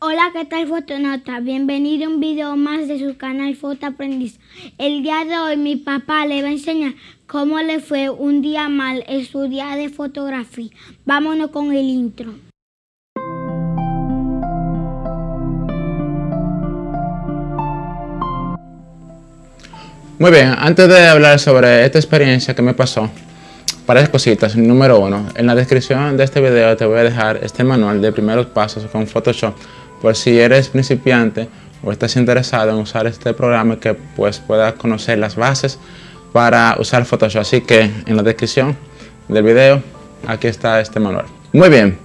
Hola, ¿qué tal Fotonota? Bienvenido a un video más de su canal Foto Aprendiz. El día de hoy mi papá le va a enseñar cómo le fue un día mal estudiar de fotografía. Vámonos con el intro. Muy bien, antes de hablar sobre esta experiencia que me pasó, varias cositas. Número uno, en la descripción de este video te voy a dejar este manual de primeros pasos con Photoshop por si eres principiante o estás interesado en usar este programa que pues puedas conocer las bases para usar Photoshop. Así que en la descripción del video aquí está este manual. Muy bien,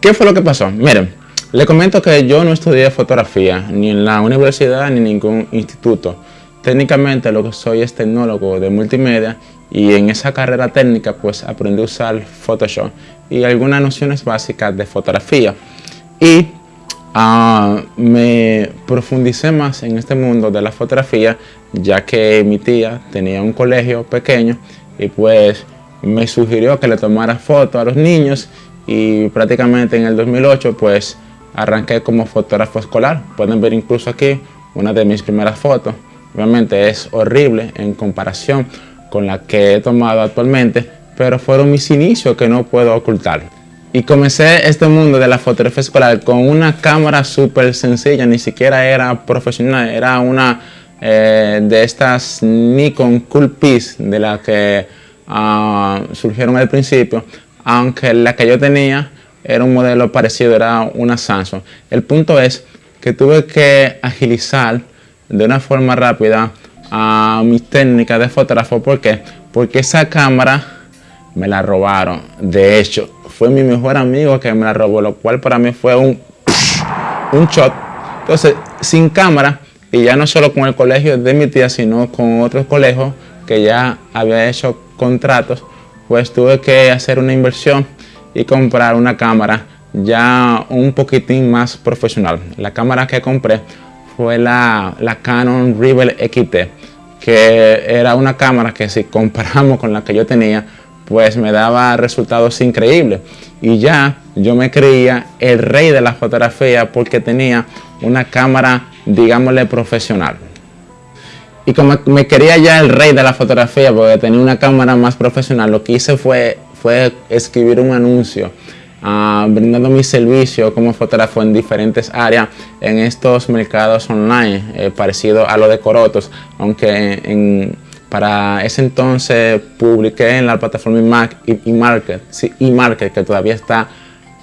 ¿qué fue lo que pasó? Miren, le comento que yo no estudié fotografía ni en la universidad ni en ningún instituto. Técnicamente lo que soy es tecnólogo de multimedia y en esa carrera técnica pues aprendí a usar Photoshop y algunas nociones básicas de fotografía. Y uh, me profundicé más en este mundo de la fotografía ya que mi tía tenía un colegio pequeño y pues me sugirió que le tomara fotos a los niños y prácticamente en el 2008 pues arranqué como fotógrafo escolar. Pueden ver incluso aquí una de mis primeras fotos. Obviamente es horrible en comparación con la que he tomado actualmente, pero fueron mis inicios que no puedo ocultar. Y comencé este mundo de la fotografía escolar con una cámara súper sencilla, ni siquiera era profesional, era una eh, de estas Nikon Cool Piece de las que uh, surgieron al principio, aunque la que yo tenía era un modelo parecido, era una Samsung. El punto es que tuve que agilizar de una forma rápida a mis técnicas de fotógrafo. ¿Por qué? Porque esa cámara me la robaron. De hecho, fue mi mejor amigo que me la robó, lo cual para mí fue un, un shot. Entonces, sin cámara, y ya no solo con el colegio de mi tía, sino con otros colegios que ya había hecho contratos, pues tuve que hacer una inversión y comprar una cámara ya un poquitín más profesional. La cámara que compré fue la, la Canon Rebel XT, que era una cámara que si comparamos con la que yo tenía, pues me daba resultados increíbles. Y ya yo me creía el rey de la fotografía porque tenía una cámara, digámosle, profesional. Y como me quería ya el rey de la fotografía porque tenía una cámara más profesional, lo que hice fue, fue escribir un anuncio uh, brindando mi servicio como fotógrafo en diferentes áreas en estos mercados online, eh, parecido a lo de Corotos, aunque en, para ese entonces publiqué en la plataforma Mac y Market, sí, market que todavía está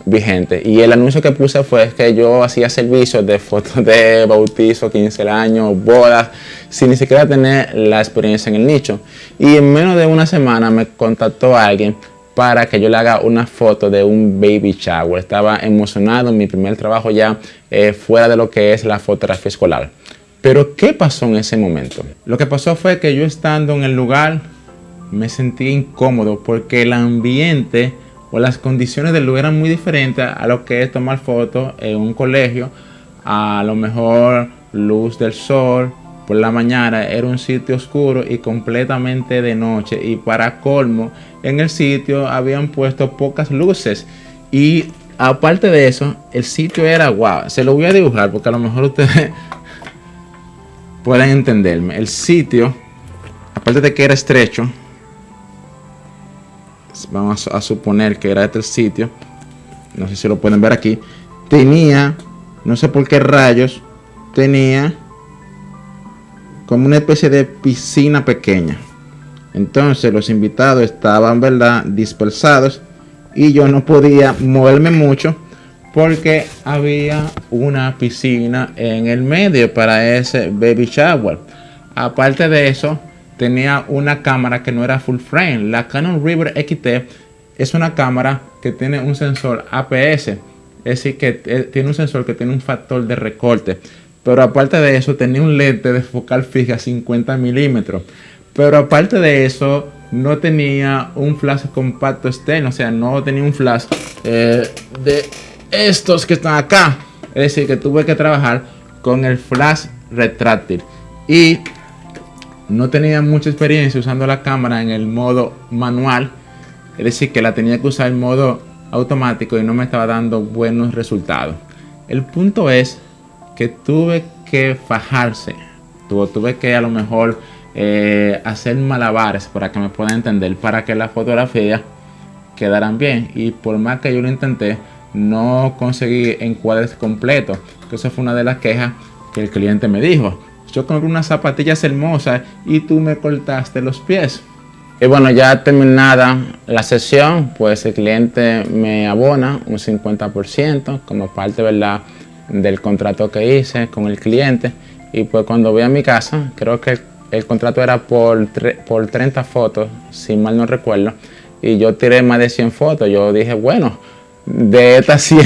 vigente. Y el anuncio que puse fue que yo hacía servicios de fotos de bautizo, 15 años, bodas, sin ni siquiera tener la experiencia en el nicho. Y en menos de una semana me contactó alguien para que yo le haga una foto de un baby shower. Estaba emocionado mi primer trabajo ya eh, fuera de lo que es la fotografía escolar. Pero ¿qué pasó en ese momento? Lo que pasó fue que yo estando en el lugar me sentí incómodo porque el ambiente o las condiciones del lugar eran muy diferentes a lo que es tomar fotos en un colegio. A lo mejor luz del sol, por la mañana era un sitio oscuro y completamente de noche y para colmo en el sitio habían puesto pocas luces y aparte de eso el sitio era guau se lo voy a dibujar porque a lo mejor ustedes pueden entenderme el sitio aparte de que era estrecho vamos a suponer que era este el sitio no sé si lo pueden ver aquí tenía no sé por qué rayos tenía como una especie de piscina pequeña. Entonces los invitados estaban, ¿verdad?, dispersados y yo no podía moverme mucho porque había una piscina en el medio para ese baby shower. Aparte de eso, tenía una cámara que no era full frame. La Canon River XT es una cámara que tiene un sensor APS, es decir, que eh, tiene un sensor que tiene un factor de recorte. Pero aparte de eso, tenía un lente de focal fija 50 milímetros. Pero aparte de eso, no tenía un flash compacto externo. O sea, no tenía un flash eh, de estos que están acá. Es decir, que tuve que trabajar con el flash retráctil. Y no tenía mucha experiencia usando la cámara en el modo manual. Es decir, que la tenía que usar en modo automático y no me estaba dando buenos resultados. El punto es que tuve que fajarse, tuve que a lo mejor eh, hacer malabares para que me puedan entender, para que las fotografías quedaran bien. Y por más que yo lo intenté, no conseguí encuadres completos. Que eso fue una de las quejas que el cliente me dijo. Yo compré unas zapatillas hermosas y tú me cortaste los pies. Y bueno, ya terminada la sesión, pues el cliente me abona un 50% como parte ¿verdad? del contrato que hice con el cliente. Y pues cuando voy a mi casa, creo que el, contrato era por, por 30 fotos, si mal no recuerdo. Y yo tiré más de 100 fotos. Yo dije, bueno, de estas 100,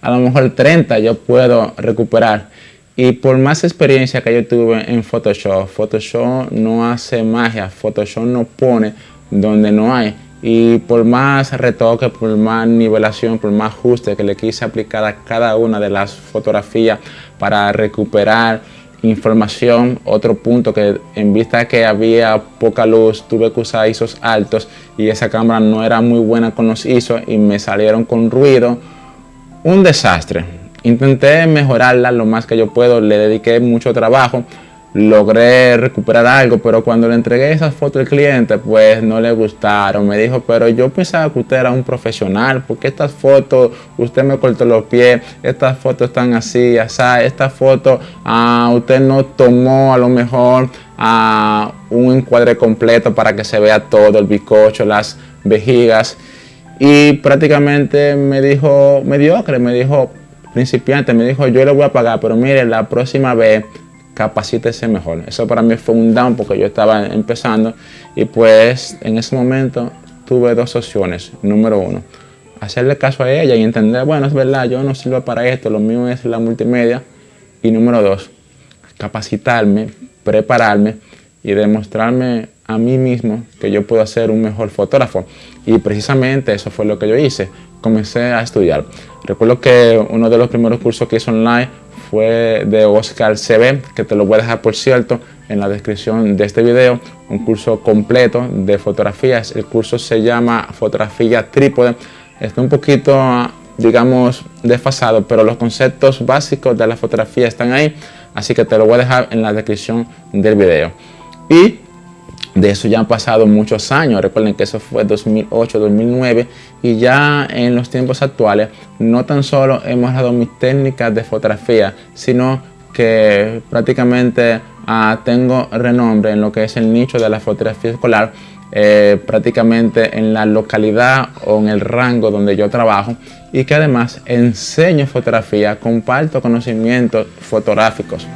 a lo mejor 30 yo puedo recuperar. Y por más experiencia que yo tuve en Photoshop, Photoshop no hace magia, Photoshop no pone donde no hay. Y por más retoque, por más nivelación, por más ajuste que le quise aplicar a cada una de las fotografías para recuperar información, otro punto que en vista que había poca luz, tuve que usar ISOs altos y esa cámara no era muy buena con los ISOs y me salieron con ruido. Un desastre. Intenté mejorarla lo más que yo puedo, le dediqué mucho trabajo, logré recuperar algo, pero cuando le entregué esas fotos al cliente, pues no le gustaron. Me dijo, pero yo pensaba que usted era un profesional, porque estas fotos, usted me cortó los pies, estas fotos están así, así, esta foto, ah, usted no tomó a lo mejor ah, un encuadre completo para que se vea todo, el bizcocho, las vejigas. Y prácticamente me dijo mediocre, me dijo, principiante, me dijo, yo le voy a pagar, pero mire, la próxima vez capacítese mejor. Eso para mí fue un down porque yo estaba empezando y pues en ese momento tuve dos opciones. Número uno, hacerle caso a ella y entender, bueno, es verdad, yo no sirvo para esto, lo mío es la multimedia. Y número dos, capacitarme, prepararme y demostrarme a mí mismo que yo puedo ser un mejor fotógrafo. Y precisamente eso fue lo que yo hice. Comencé a estudiar. Recuerdo que uno de los primeros cursos que hice online fue de Oscar CB, que te lo voy a dejar por cierto en la descripción de este video, un curso completo de fotografías. El curso se llama Fotografía Trípode. Está un poquito, digamos, desfasado, pero los conceptos básicos de la fotografía están ahí, así que te lo voy a dejar en la descripción del video. Y de eso ya han pasado muchos años, recuerden que eso fue 2008, 2009 y ya en los tiempos actuales no tan solo hemos dado mis técnicas de fotografía, sino que prácticamente ah, tengo renombre en lo que es el nicho de la fotografía escolar, eh, prácticamente en la localidad o en el rango donde yo trabajo. Y que además enseño fotografía, comparto conocimientos fotográficos.